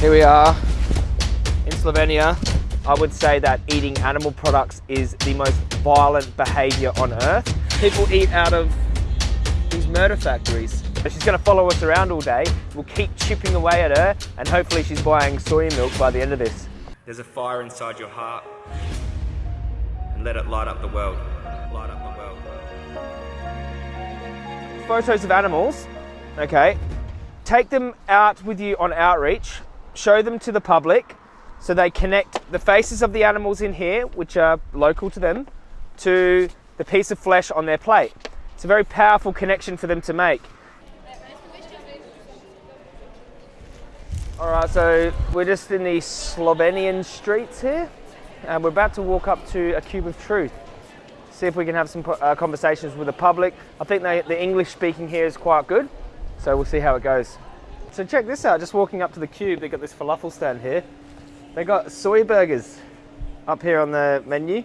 Here we are in Slovenia. I would say that eating animal products is the most violent behaviour on earth. People eat out of these murder factories. She's going to follow us around all day. We'll keep chipping away at her and hopefully she's buying soy milk by the end of this. There's a fire inside your heart and let it light up the world. Light up the world. Photos of animals, okay. Take them out with you on outreach show them to the public so they connect the faces of the animals in here, which are local to them, to the piece of flesh on their plate. It's a very powerful connection for them to make. All right, so we're just in the Slovenian streets here, and we're about to walk up to a Cube of Truth. See if we can have some uh, conversations with the public. I think they, the English speaking here is quite good, so we'll see how it goes. So check this out, just walking up to the Cube, they got this falafel stand here. They got soy burgers up here on the menu.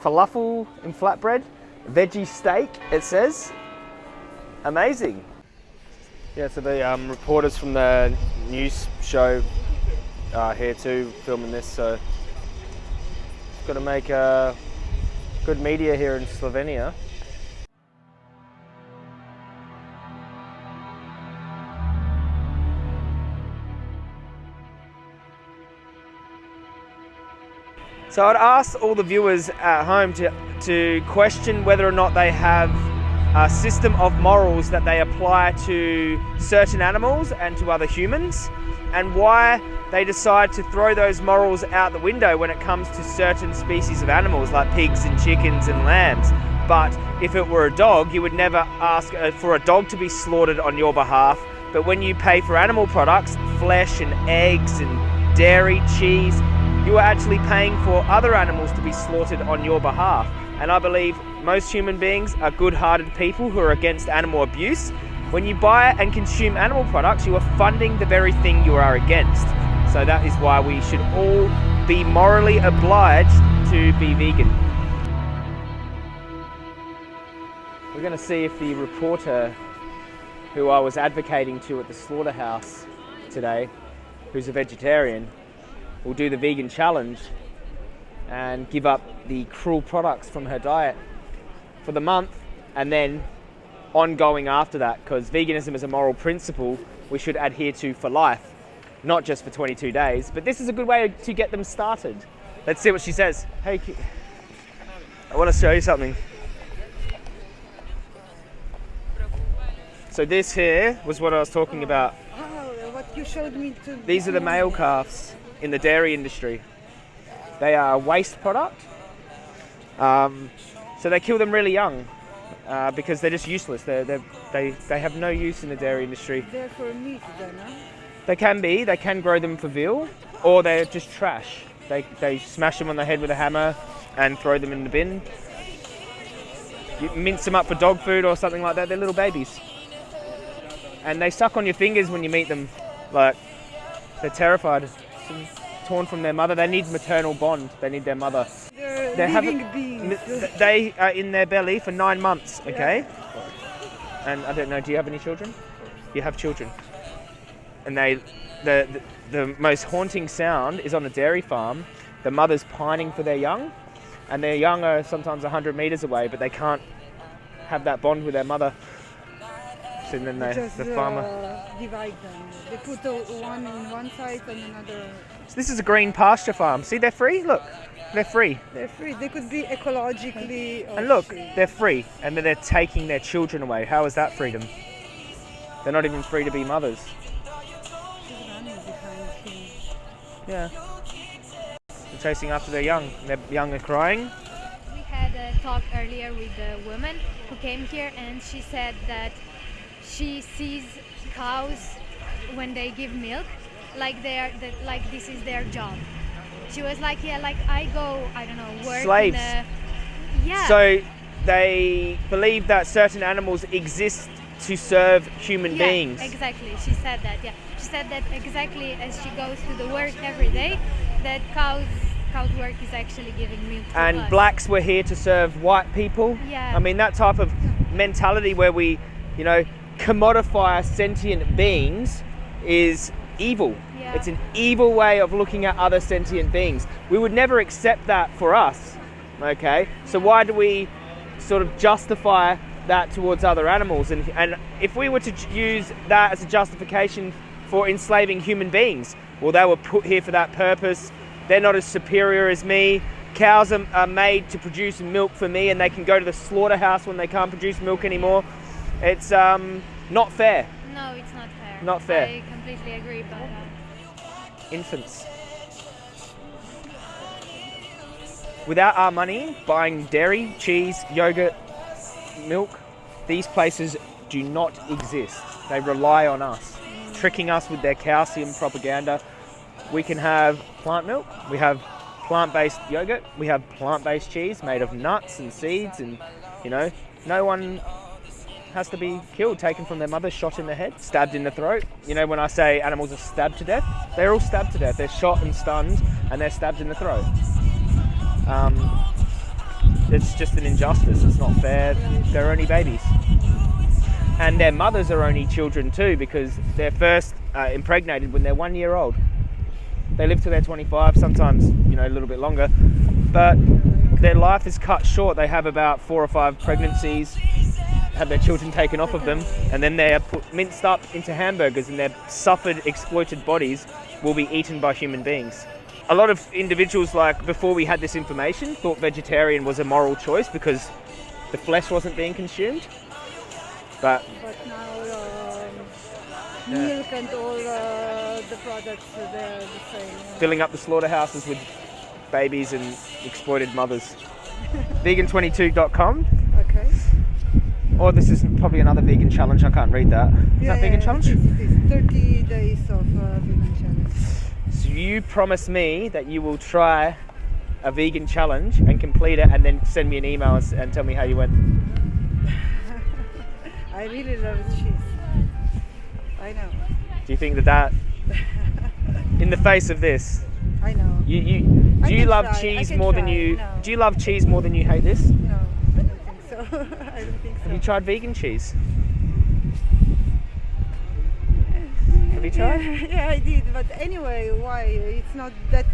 Falafel in flatbread, veggie steak, it says. Amazing. Yeah, so the um, reporters from the news show are here too, filming this, so got to make uh, good media here in Slovenia. So I'd ask all the viewers at home to, to question whether or not they have a system of morals that they apply to certain animals and to other humans and why they decide to throw those morals out the window when it comes to certain species of animals like pigs and chickens and lambs. But if it were a dog, you would never ask uh, for a dog to be slaughtered on your behalf. But when you pay for animal products, flesh and eggs and dairy, cheese, you are actually paying for other animals to be slaughtered on your behalf. And I believe most human beings are good-hearted people who are against animal abuse. When you buy and consume animal products, you are funding the very thing you are against. So that is why we should all be morally obliged to be vegan. We're going to see if the reporter who I was advocating to at the slaughterhouse today, who's a vegetarian, will do the vegan challenge and give up the cruel products from her diet for the month and then ongoing after that because veganism is a moral principle we should adhere to for life not just for 22 days. But this is a good way to get them started. Let's see what she says. Hey I want to show you something. So this here was what I was talking about. Oh, what you showed me these are the male calves in the dairy industry. They are a waste product. Um, so they kill them really young uh, because they're just useless. They're, they're, they they, have no use in the dairy industry. They're for meat then, huh? They can be. They can grow them for veal or they're just trash. They, they smash them on the head with a hammer and throw them in the bin. You mince them up for dog food or something like that. They're little babies. And they suck on your fingers when you meet them. Like, they're terrified torn from their mother. They need maternal bond. They need their mother. They're, they living beings. They are in their belly for nine months. Okay. Yeah. And I don't know. Do you have any children? You have children. And they, the, the the most haunting sound is on a dairy farm. The mother's pining for their young, and their young are sometimes 100 meters away, but they can't have that bond with their mother. So then they, Just, the farmer uh, divide them. They put one in one side and another. So this is a green pasture farm. See, they're free. Look, they're free. They're free. They could be ecologically. Uh, and look, they're free, and then they're taking their children away. How is that freedom? They're not even free to be mothers. Yeah. They're chasing after their young. Their young are crying. We had a talk earlier with a woman who came here, and she said that she sees cows when they give milk like they're that like this is their job. She was like yeah like i go i don't know work slaves. a, yeah. So they believe that certain animals exist to serve human yeah, beings. exactly. She said that yeah. She said that exactly as she goes to the work every day that cows cows work is actually giving milk to and us. blacks were here to serve white people. Yeah. I mean that type of mentality where we you know commodify sentient beings is evil. Yeah. It's an evil way of looking at other sentient beings. We would never accept that for us. Okay? So why do we sort of justify that towards other animals? And, and if we were to use that as a justification for enslaving human beings, well, they were put here for that purpose. They're not as superior as me. Cows are, are made to produce milk for me, and they can go to the slaughterhouse when they can't produce milk anymore. It's um, not fair. No, it's not fair. Not fair. I completely agree that. infants. Without our money, buying dairy, cheese, yogurt, milk, these places do not exist. They rely on us, tricking us with their calcium propaganda. We can have plant milk, we have plant based yogurt, we have plant based cheese made of nuts and seeds, and you know, no one has to be killed, taken from their mother, shot in the head, stabbed in the throat. You know, when I say animals are stabbed to death, they're all stabbed to death. They're shot and stunned, and they're stabbed in the throat. Um, it's just an injustice. It's not fair. They're only babies. And their mothers are only children too because they're first uh, impregnated when they're one year old. They live till they're 25, sometimes, you know, a little bit longer. But their life is cut short. They have about four or five pregnancies, have their children taken off of them, and then they're put, minced up into hamburgers, and their suffered, exploited bodies will be eaten by human beings. A lot of individuals, like before we had this information, thought vegetarian was a moral choice because the flesh wasn't being consumed. But But now um, Yeah. milk and all uh, the products uh, they're the same. filling up the slaughterhouses with babies and exploited mothers. Vegan22.com, Okay. Or this is probably another vegan challenge. I can't read that. Is that vegan challenge? It is, it is 30 days of uh, vegan challenge. So you promise me that you will try a vegan challenge and complete it, and then send me an email and, and tell me how you went. I really love cheese. I know. Do you think that that, in the face of this, I know. you, you I do you love try, cheese more than you no. do you love cheese more than you hate this? No, I don't think so. I don't think so. Have you tried vegan cheese? Have you tried? Yeah, yeah, I did. But anyway, why? It's not that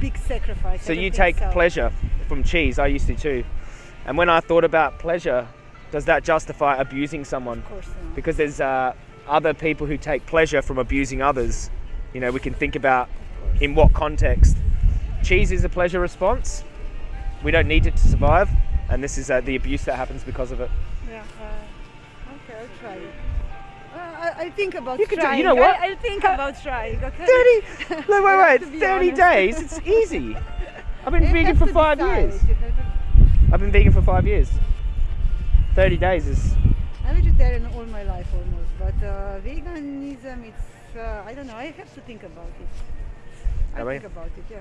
big sacrifice. So you take so. pleasure from cheese. I used to too. And when I thought about pleasure, does that justify abusing someone? Of course not. Because there's uh, other people who take pleasure from abusing others. You know, we can think about in what context. Cheese is a pleasure response. We don't need it to survive, and this is uh, the abuse that happens because of it. Yeah. Uh, okay, I'll try it. Uh, I, I'll think about You can do- trying. you know what? I, I'll think about trying. Okay. 30, no, wait, wait, have to be 30 honest. days? It's easy. I've been You vegan for five decide. years. You have to- I've been vegan for five years. 30 days is I'm vegetarian all my life almost, but uh, veganism, it's uh, I don't know. I have to think about it. I Are we? think about it. Yeah.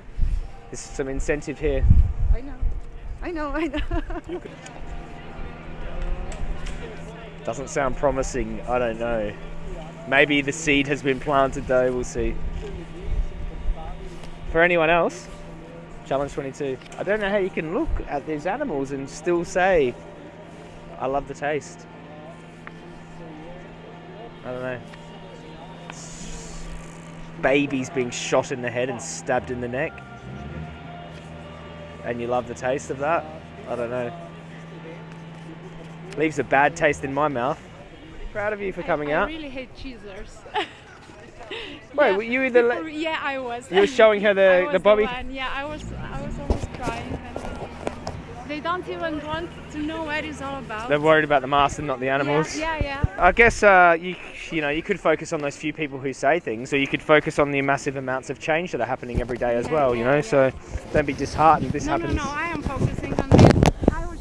there's some incentive here. I know. I know. I know. Doesn't sound promising. I don't know. Maybe the seed has been planted though. We'll see. For anyone else, challenge 22. I don't know how you can look at these animals and still say, "I love the taste." I don't know. Babies being shot in the head and stabbed in the neck, and you love the taste of that. I don't know. Leaves a bad taste in my mouth. Proud of you for coming I, out. I really hate cheesers. Wait, Yeah, were you the people- yeah, I was. you were showing her I the, was the Bobby? one. Yeah, I was. I was almost crying. They don't even want to know what it's all about. They're worried about the master, not the animals. Yeah, yeah, yeah. I guess uh, you you know you could focus on those few people who say things, or you could focus on the massive amounts of change that are happening every day as Yeah, well. You know, so don't be disheartened. This no, happens. no, no. I am focusing on this. I was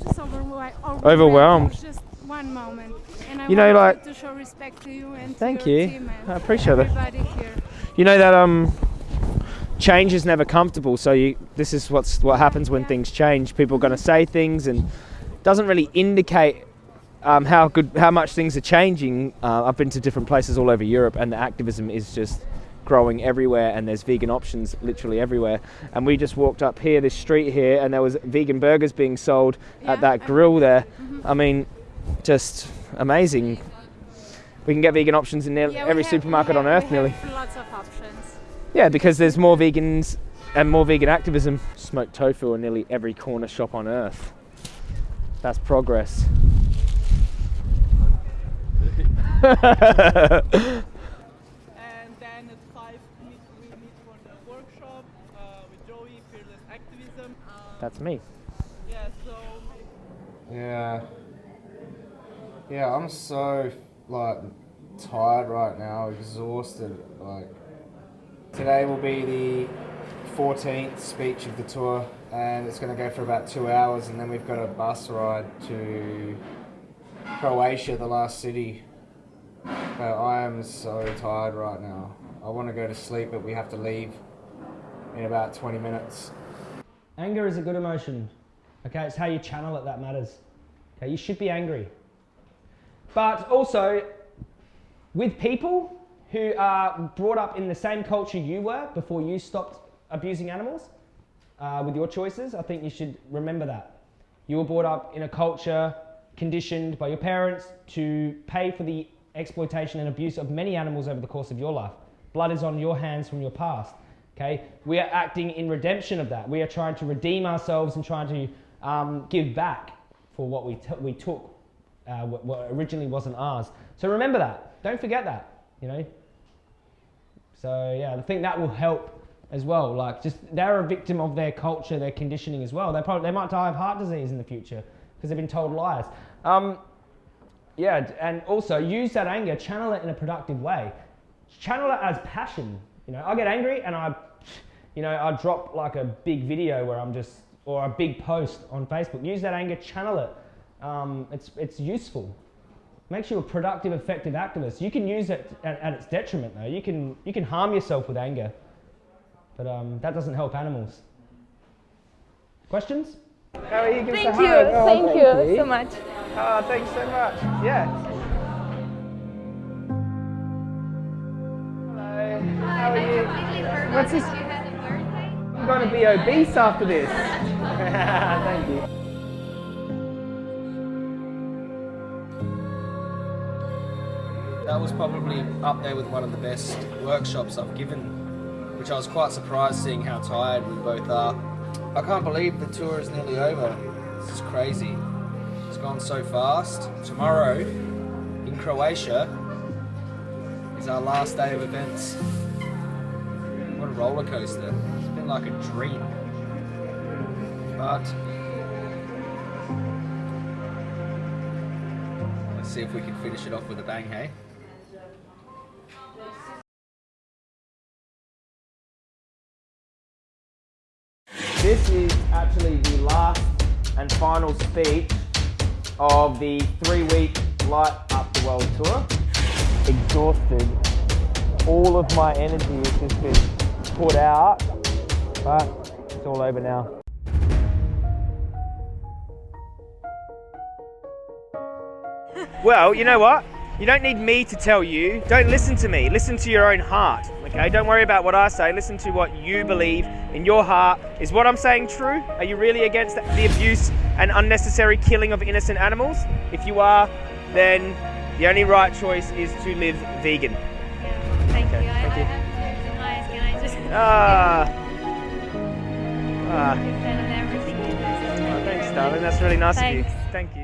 just overwhelmed. Overwhelmed. It was just one moment, and I You know, like- to show respect to you and Thank you. I appreciate it. here. You know that um, change is never comfortable. So you, this is what's what happens when Yeah. things change. People are going to say things, and doesn't really indicate um, how good, how much things are changing. Uh, I've been to different places all over Europe, and the activism is just growing everywhere. And there's vegan options literally everywhere. And we just walked up here, this street here, and there was vegan burgers being sold Yeah, at that grill there. Mm-hmm. I mean, just amazing. we can get vegan options in nearly Yeah, every have- supermarket we on earth we nearly. Lots of options. Yeah, because there's more vegans and more vegan activism. Smoked tofu in nearly every corner shop on earth. That's progress. And then at 5 meet, we meet for the workshop uh, with Joey, Fearless Activism. Um, That's me. yeah, so Yeah. Yeah, I'm so like tired right now, exhausted. Like today will be the 14th speech of the tour, and it's going to go for about two hours, and then we've got a bus ride to Croatia, the last city. But I am so tired right now. I want to go to sleep, but we have to leave in about 20 minutes. Anger is a good emotion. Okay, it's how you channel it that matters. Okay, you should be angry. But also, with people who are brought up in the same culture you were before you stopped abusing animals uh, with your choices, I think you should remember that. You were brought up in a culture conditioned by your parents to pay for the exploitation and abuse of many animals over the course of your life. Blood is on your hands from your past. Okay, we are acting in redemption of that. We are trying to redeem ourselves and trying to um, give back for what we, t- we took, uh, what, originally wasn't ours. So remember that. Don't forget that. You know. So yeah, I think that will help as well. Like just they're a victim of their culture, their conditioning as well. They probably they might die of heart disease in the future because they've been told lies. Um, yeah, and also use that anger, channel it in a productive way. Channel it as passion. You know, I get angry and I, you know, I drop like a big video where I'm just, or a big post on Facebook. Use that anger, channel it. Um, it's, it's useful. Makes you a productive, effective activist. You can use it at, at its detriment though. You can, you can harm yourself with anger. But um, that doesn't help animals. Questions? How are you? Give us a Thank hug. you, Oh, thank you so much. Oh, thanks so much. Yeah. What's this? I'm going to be obese after this. Thank you. That was probably up there with one of the best workshops I've given, which I was quite surprised seeing how tired we both are. I can't believe the tour is nearly over. This is crazy. It's gone so fast. Tomorrow, in Croatia, is our last day of events. Roller coaster. It's been like a dream. But let's see if we can finish it off with a bang, hey? This is actually the last and final speech of the three-week Light Up the World tour. Exhausted. All of my energy has just been put out, but it's all over now. Well, you know what? You don't need me to tell you. Don't listen to me. Listen to your own heart. Okay? Don't worry about what I say. Listen to what you believe in your heart. Is what I'm saying true? Are you really against the abuse and unnecessary killing of innocent animals? If you are, then the only right choice is to live vegan. Thank Okay, you. I, thank I you. Ah. Ah. Oh, thanks, darling. That's really nice of you. Thank you.